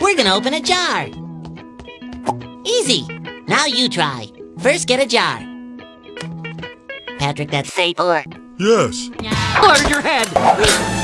We're gonna open a jar. Easy. Now you try. First, get a jar. Patrick, that's safe or Yes. Or your head.